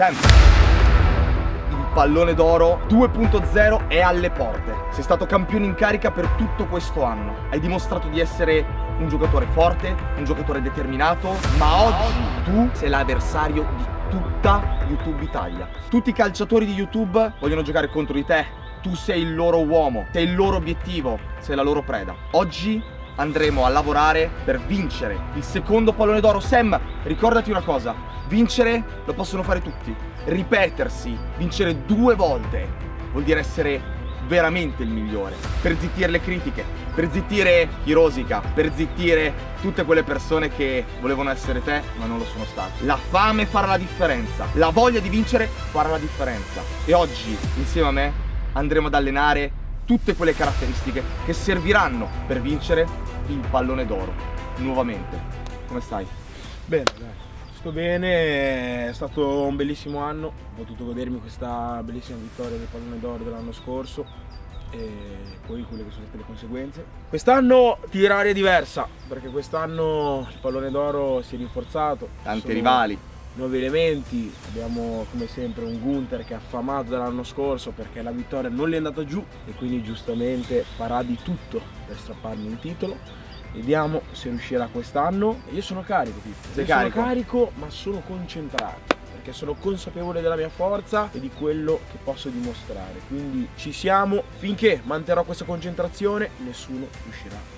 Il pallone d'oro 2.0 è alle porte. Sei stato campione in carica per tutto questo anno. Hai dimostrato di essere un giocatore forte, un giocatore determinato, ma oggi tu sei l'avversario di tutta YouTube Italia. Tutti i calciatori di YouTube vogliono giocare contro di te. Tu sei il loro uomo, sei il loro obiettivo, sei la loro preda. Oggi andremo a lavorare per vincere il secondo pallone d'oro. Sam, ricordati una cosa, vincere lo possono fare tutti. Ripetersi, vincere due volte vuol dire essere veramente il migliore per zittire le critiche, per zittire chi rosica, per zittire tutte quelle persone che volevano essere te ma non lo sono state. La fame farà la differenza, la voglia di vincere farà la differenza e oggi insieme a me andremo ad allenare tutte quelle caratteristiche che serviranno per vincere il pallone d'oro nuovamente. Come stai? Bene, dai. Sto bene, è stato un bellissimo anno, ho potuto godermi questa bellissima vittoria del pallone d'oro dell'anno scorso e poi quelle che sono state le conseguenze. Quest'anno tira aria diversa, perché quest'anno il pallone d'oro si è rinforzato. Tanti rivali. Nuovi elementi, abbiamo come sempre un Gunther che è affamato dall'anno scorso perché la vittoria non gli è andata giù e quindi giustamente farà di tutto per strapparmi il titolo Vediamo se riuscirà quest'anno. Io sono carico, Pippo. Sei carico? Sono carico, ma sono concentrato. Perché sono consapevole della mia forza e di quello che posso dimostrare. Quindi ci siamo. Finché manterrò questa concentrazione, nessuno riuscirà.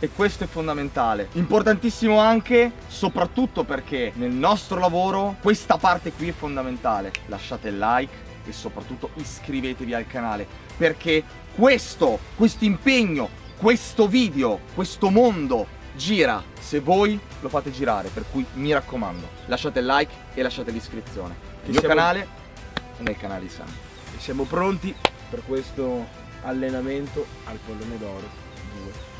E questo è fondamentale. Importantissimo anche, soprattutto perché nel nostro lavoro questa parte qui è fondamentale. Lasciate il like e soprattutto iscrivetevi al canale. Perché questo, questo impegno, questo video, questo mondo gira se voi lo fate girare. Per cui mi raccomando, lasciate il like e lasciate l'iscrizione. Nel mio siamo- canale e nel canale di Sam. E siamo pronti per questo allenamento al pallone d'oro 2.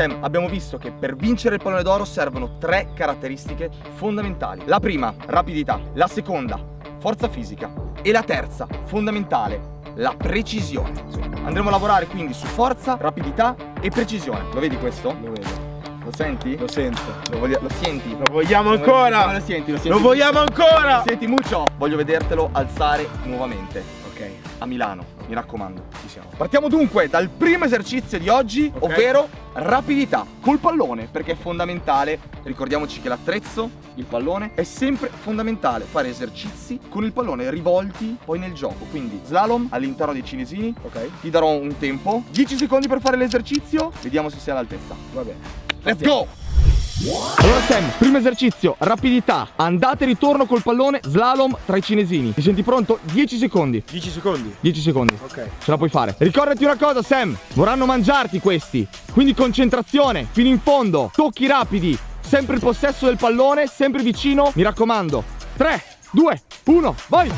Sam, abbiamo visto che per vincere il pallone d'oro servono tre caratteristiche fondamentali. La prima, rapidità. La seconda, forza fisica. E la terza, fondamentale, la precisione. Andremo a lavorare quindi su forza, rapidità e precisione. Lo vedi questo? Lo vedo. Lo senti? Lo sento. Lo, voglia- lo senti? Lo vogliamo ancora? come Lo senti? Lo senti? Lo vogliamo ancora? Lo senti mucho? Voglio vedertelo alzare nuovamente. Ok. A Milano, mi raccomando, ci siamo. Partiamo dunque dal primo esercizio di oggi, Ok. ovvero rapidità col pallone, perché è fondamentale, ricordiamoci che l'attrezzo, il pallone, è sempre fondamentale fare esercizi con il pallone rivolti poi nel gioco. Quindi slalom all'interno dei cinesini, Ok. ti darò un tempo, 10 secondi per fare l'esercizio, vediamo se sei all'altezza. Va bene. Let's go! Allora Sam, primo esercizio, rapidità, andata e ritorno col pallone, slalom tra i cinesini. Ti senti pronto? 10 secondi. 10 secondi. 10 secondi. Ok. Ce la puoi fare. Ricordati una cosa, Sam. Vorranno mangiarti questi. Quindi concentrazione, fino in fondo. Tocchi rapidi. Sempre il possesso del pallone, sempre vicino. Mi raccomando. 3, 2, 1, vai!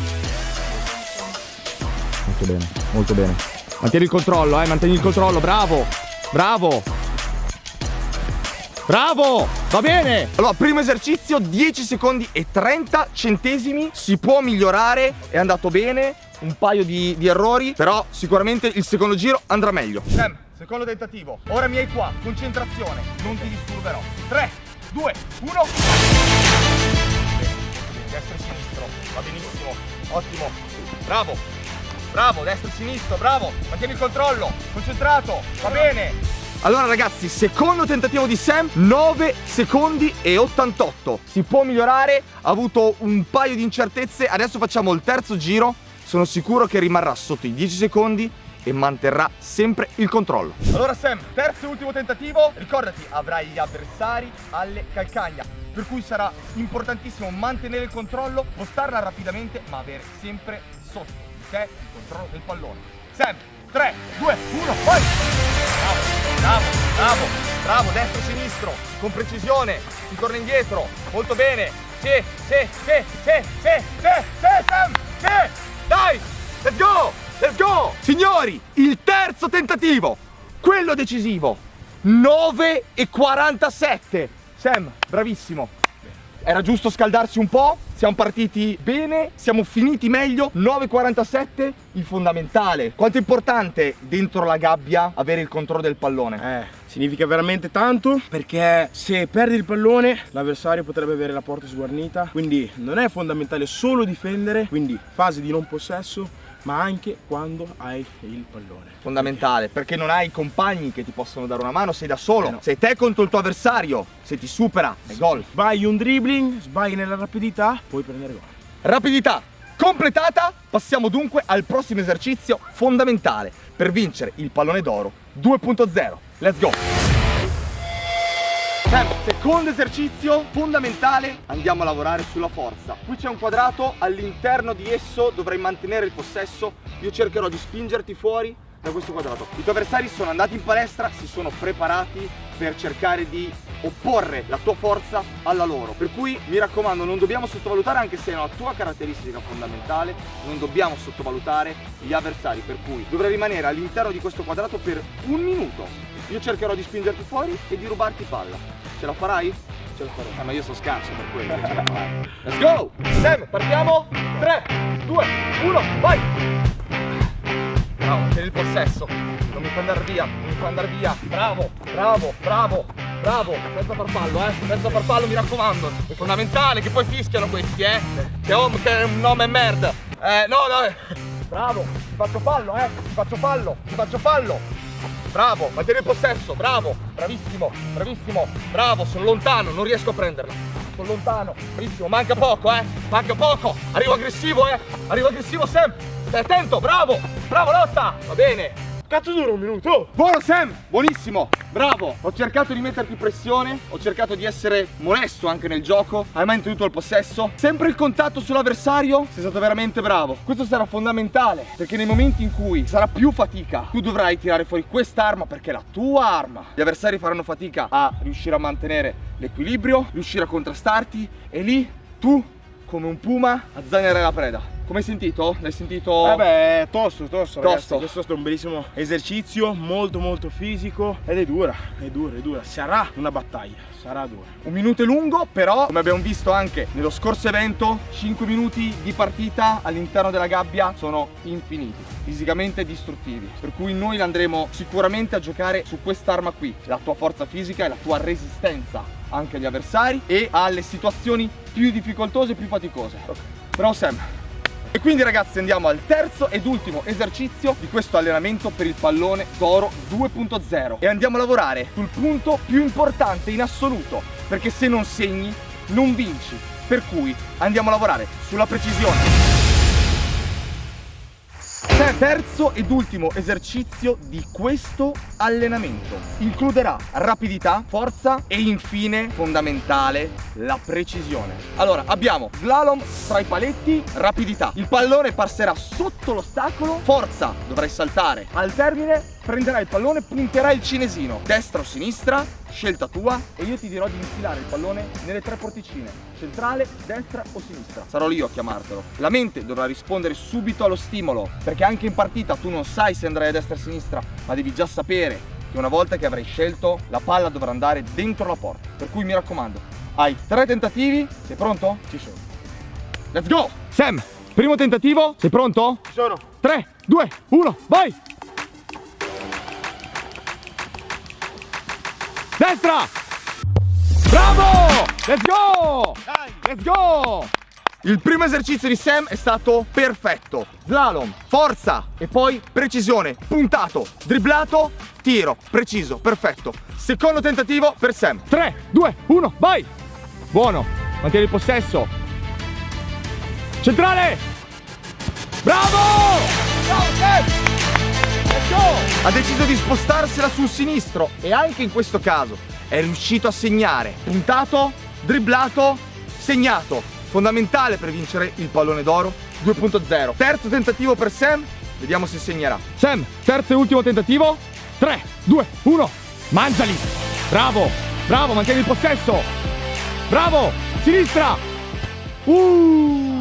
Molto bene, molto bene. Mantieni il controllo, eh, mantieni il controllo. Bravo, bravo. Bravo! Va bene! Allora, primo esercizio, 10 secondi e 30 centesimi. Si può migliorare, è andato bene. Un paio di, di errori, però sicuramente il secondo giro andrà meglio. Sam, secondo tentativo. Ora mi hai qua, concentrazione. Non ti disturberò. 3, 2, 1. Destro e sinistro, va benissimo. Ottimo. Bravo. Bravo, destro e sinistro, bravo. Mantieni il controllo. Concentrato. Va bene. Allora ragazzi, secondo tentativo di Sam, 9 secondi e 88. Si può migliorare, ha avuto un paio di incertezze, adesso facciamo il terzo giro. Sono sicuro che rimarrà sotto i 10 secondi e manterrà sempre il controllo. Allora Sam, terzo e ultimo tentativo. Ricordati, avrai gli avversari alle calcagna. Per cui sarà importantissimo mantenere il controllo, postarla rapidamente, ma avere sempre sotto di te il controllo del pallone. Sam, 3, 2, 1, vai! Bravo, bravo, bravo, bravo, destro, sinistro, con precisione, si indietro, molto bene, sì, sì, sì, sì, sì, sì, Sam, sì, dai, let's go, let's go! Signori, il terzo tentativo, quello decisivo, 9 e 47, Sam, bravissimo, era giusto scaldarsi un po', siamo partiti bene, siamo finiti meglio, 9.47, il fondamentale. Quanto è importante dentro la gabbia avere il controllo del pallone? Eh, Significa veramente tanto perché se perdi il pallone l'avversario potrebbe avere la porta sguarnita, quindi non è fondamentale solo difendere, quindi fase di non possesso, ma anche quando hai il pallone. Fondamentale, perché non hai compagni che ti possono dare una mano, sei da solo. Eh no. Sei te contro il tuo avversario. Se ti supera, è gol. Sbagli un dribbling, sbagli nella rapidità, puoi prendere gol. Rapidità completata, passiamo dunque al prossimo esercizio fondamentale per vincere il pallone d'oro 2.0. Let's go! Sam, secondo esercizio fondamentale, andiamo a lavorare sulla forza. Qui c'è un quadrato, all'interno di esso dovrai mantenere il possesso, io cercherò di spingerti fuori da questo quadrato. I tuoi avversari sono andati in palestra, si sono preparati per cercare di opporre la tua forza alla loro. Per cui mi raccomando, non dobbiamo sottovalutare, anche se è una tua caratteristica fondamentale, non dobbiamo sottovalutare gli avversari. Per cui dovrai rimanere all'interno di questo quadrato per un minuto. Io cercherò di spingerti fuori e di rubarti palla. Ce la farai? Ce la farò. Eh, ma io sono scarso per quello. farai. Let's go! Sam, partiamo! 3, 2, 1, vai! Bravo, tieni il possesso. Non mi fa andare via, non mi fa andare via. Bravo, bravo, bravo, bravo. Senza farfallo, eh. Senza farfallo, mi raccomando. È fondamentale che poi fischiano questi, eh. Che, home, che è un nome merda. Eh, no, no. Bravo, ti faccio fallo, eh. Ti faccio fallo, ti faccio fallo. Bravo, mantieni il possesso, bravo, bravissimo, bravissimo, bravo, sono lontano, non riesco a prenderla. Sono lontano, bravissimo, manca poco, eh, manca poco. Arrivo aggressivo, eh, arrivo aggressivo Sam. Stai attento, bravo, bravo lotta, va bene. Cazzo dura un minuto! Buono Sam, buonissimo, bravo. Ho cercato di metterti pressione, ho cercato di essere molesto anche nel gioco. Hai mantenuto il possesso. Sempre il contatto sull'avversario, sei stato veramente bravo. Questo sarà fondamentale, perché nei momenti in cui sarà più fatica, tu dovrai tirare fuori quest'arma perché è la tua arma. Gli avversari faranno fatica a riuscire a mantenere l'equilibrio, riuscire a contrastarti e lì tu, come un puma, azzanerai la preda. Come hai sentito? L'hai sentito? Vabbè, tosto, tosto, ragazzi. Tosto. Questo è stato un bellissimo esercizio, molto molto fisico ed è dura, è dura, è dura. Sarà una battaglia, sarà dura. Un minuto è lungo, però come abbiamo visto anche nello scorso evento, 5 minuti di partita all'interno della gabbia sono infiniti, fisicamente distruttivi. Per cui noi andremo sicuramente a giocare su quest'arma qui, la tua forza fisica e la tua resistenza anche agli avversari e alle situazioni più difficoltose e più faticose. Bravo Sam. E quindi ragazzi andiamo al terzo ed ultimo esercizio di questo allenamento per il pallone d'oro 2.0 e andiamo a lavorare sul punto più importante in assoluto perché se non segni non vinci. Per cui andiamo a lavorare sulla precisione Terzo ed ultimo esercizio di questo allenamento includerà rapidità, forza e infine fondamentale la precisione. Allora abbiamo slalom tra i paletti, rapidità. Il pallone passerà sotto l'ostacolo, forza, dovrai saltare. Al termine prenderai il pallone, punterai il cinesino, destra o sinistra, scelta tua e io ti dirò di infilare il pallone nelle tre porticine, centrale, destra o sinistra. Sarò io a chiamartelo. La mente dovrà rispondere subito allo stimolo, perché anche in partita tu non sai se andrai a destra o a sinistra, ma devi già sapere che una volta che avrai scelto, la palla dovrà andare dentro la porta. Per cui mi raccomando, hai tre tentativi, sei pronto? Ci sono. Let's go! Sam, primo tentativo, sei pronto? Ci sono. 3, 2, 1, vai! Destra! Bravo! Let's go! Let's go! Il primo esercizio di Sam è stato perfetto. Slalom, forza e poi precisione, puntato, dribblato, tiro, preciso, perfetto. Secondo tentativo per Sam. 3, 2, 1, vai! Buono, mantieni il possesso. Centrale! Bravo! Bravo Sam! Ha deciso di spostarsela sul sinistro e anche in questo caso è riuscito a segnare. Puntato, dribblato, segnato. Fondamentale per vincere il pallone d'oro 2.0. Terzo tentativo per Sam, vediamo se segnerà. Sam, terzo e ultimo tentativo. 3, 2, 1, mangiali! Bravo, bravo, mantieni il possesso. Bravo, sinistra. Uh!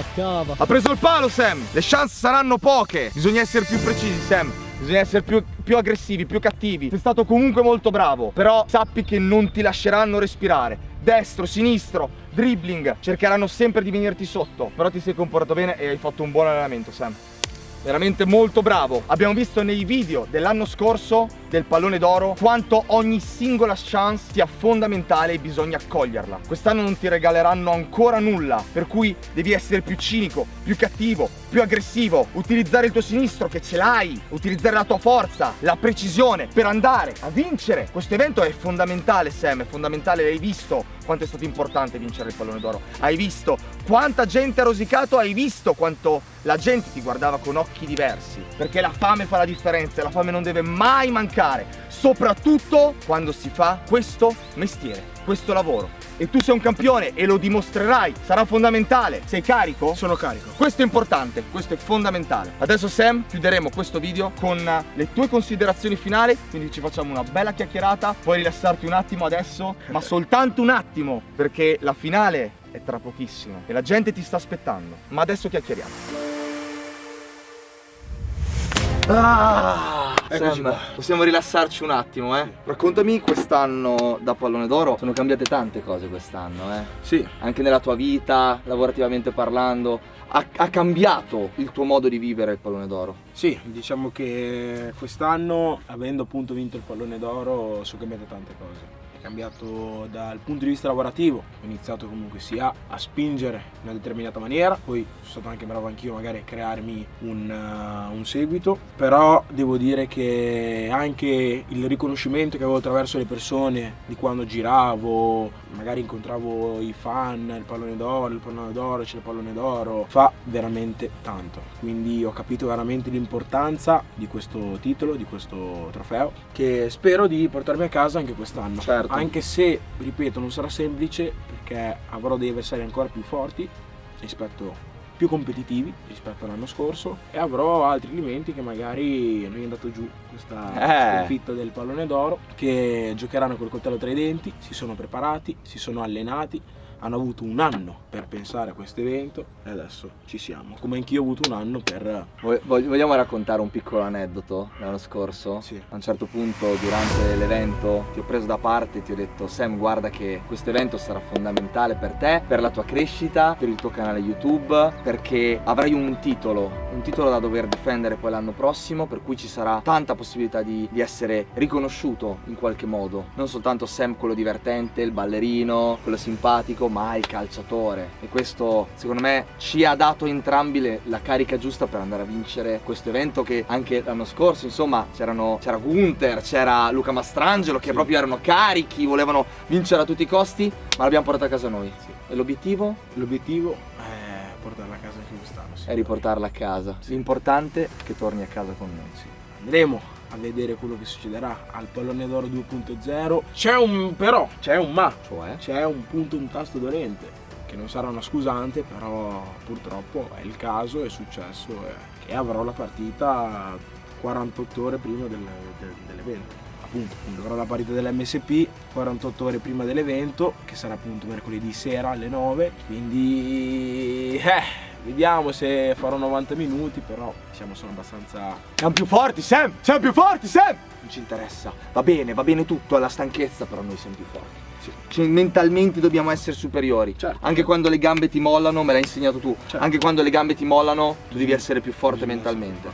Attaccava. Ha preso il palo Sam, le chance saranno poche, bisogna essere più precisi Sam. Bisogna essere più, più aggressivi, più cattivi. Sei stato comunque molto bravo, però sappi che non ti lasceranno respirare. Destro, sinistro, dribbling, cercheranno sempre di venirti sotto. Però ti sei comportato bene e hai fatto un buon allenamento, Sam. Veramente molto bravo. Abbiamo visto nei video dell'anno scorso del pallone d'oro quanto ogni singola chance sia fondamentale e bisogna coglierla. Quest'anno non ti regaleranno ancora nulla, per cui devi essere più cinico, più cattivo, più aggressivo, utilizzare il tuo sinistro che ce l'hai, utilizzare la tua forza, la precisione per andare a vincere. Questo evento è fondamentale Sam, è fondamentale, hai visto quanto è stato importante vincere il pallone d'oro, hai visto quanta gente ha rosicato, hai visto quanto la gente ti guardava con occhi diversi, perché la fame fa la differenza la fame non deve mai mancare, soprattutto quando si fa questo mestiere, questo lavoro e tu sei un campione e lo dimostrerai, sarà fondamentale. Sei carico? Sono carico. Questo è importante, questo è fondamentale. Adesso Sam, chiuderemo questo video con le tue considerazioni finali, quindi ci facciamo una bella chiacchierata, puoi rilassarti un attimo adesso, ma soltanto un attimo, perché la finale è tra pochissimo e la gente ti sta aspettando. Ma adesso chiacchieriamo. Ah, Sam, possiamo rilassarci un attimo, eh? Raccontami quest'anno da pallone d'oro. Sono cambiate tante cose quest'anno, eh? Sì. Anche nella tua vita, lavorativamente parlando. Ha, ha cambiato il tuo modo di vivere il pallone d'oro? Sì, diciamo che quest'anno, avendo appunto vinto il pallone d'oro, sono cambiate tante cose cambiato dal punto di vista lavorativo, ho iniziato comunque sia a spingere in una determinata maniera, poi sono stato anche bravo anch'io magari a crearmi un, uh, un, seguito, però devo dire che anche il riconoscimento che avevo attraverso le persone di quando giravo, magari incontravo i fan, il pallone d'oro, il pallone d'oro, c'è il pallone d'oro, fa veramente tanto, quindi ho capito veramente l'importanza di questo titolo, di questo trofeo, che spero di portarmi a casa anche quest'anno. Certo certo. anche se, ripeto, non sarà semplice perché avrò dei avversari ancora più forti rispetto più competitivi rispetto all'anno scorso e avrò altri elementi che magari non è andato giù questa eh. sconfitta del pallone d'oro che giocheranno col coltello tra i denti, si sono preparati, si sono allenati hanno avuto un anno per pensare a questo evento e adesso ci siamo. Come anch'io ho avuto un anno per... Vogliamo raccontare un piccolo aneddoto l'anno scorso? Sì. A un certo punto durante l'evento ti ho preso da parte e ti ho detto Sam guarda che questo evento sarà fondamentale per te, per la tua crescita, per il tuo canale YouTube, perché avrai un titolo, un titolo da dover difendere poi l'anno prossimo, per cui ci sarà tanta possibilità di, di essere riconosciuto in qualche modo. Non soltanto Sam quello divertente, il ballerino, quello simpatico, ma il calciatore e questo secondo me ci ha dato entrambi le, la carica giusta per andare a vincere questo evento che anche l'anno scorso insomma c'era Gunther, c'era Luca Mastrangelo che sì. proprio erano carichi, volevano vincere a tutti i costi ma l'abbiamo portata a casa noi sì. e l'obiettivo? L'obiettivo è portarla a casa anche quest'anno sì. è riportarla a casa l'importante è che torni a casa con noi andremo a vedere quello che succederà al pallone d'oro 2.0 c'è un però c'è un ma. Cioè? C'è un punto un tasto dolente che non sarà una scusante però purtroppo è il caso è successo eh, che avrò la partita 48 ore prima del, del, dell'evento. Appunto avrò la partita dell'MSP 48 ore prima dell'evento che sarà appunto mercoledì sera alle 9 quindi eh Vediamo se farò 90 minuti, però diciamo sono abbastanza... Siamo più forti, Sam! Siamo più forti, Sam! Non ci interessa. Va bene, va bene tutto, alla stanchezza, però noi siamo più forti. Sì. Cioè, mentalmente dobbiamo essere superiori. Certo. Anche quando le gambe ti mollano, me l'hai insegnato tu. Certo. Anche quando le gambe ti mollano, tu devi essere più forte mentalmente.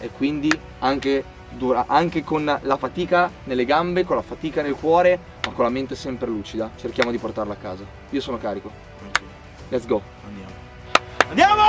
E quindi anche, dura, anche con la fatica nelle gambe, con la fatica nel cuore, ma con la mente sempre lucida, cerchiamo di portarla a casa. Io sono carico. Let's go. Andiamo. Andiamo!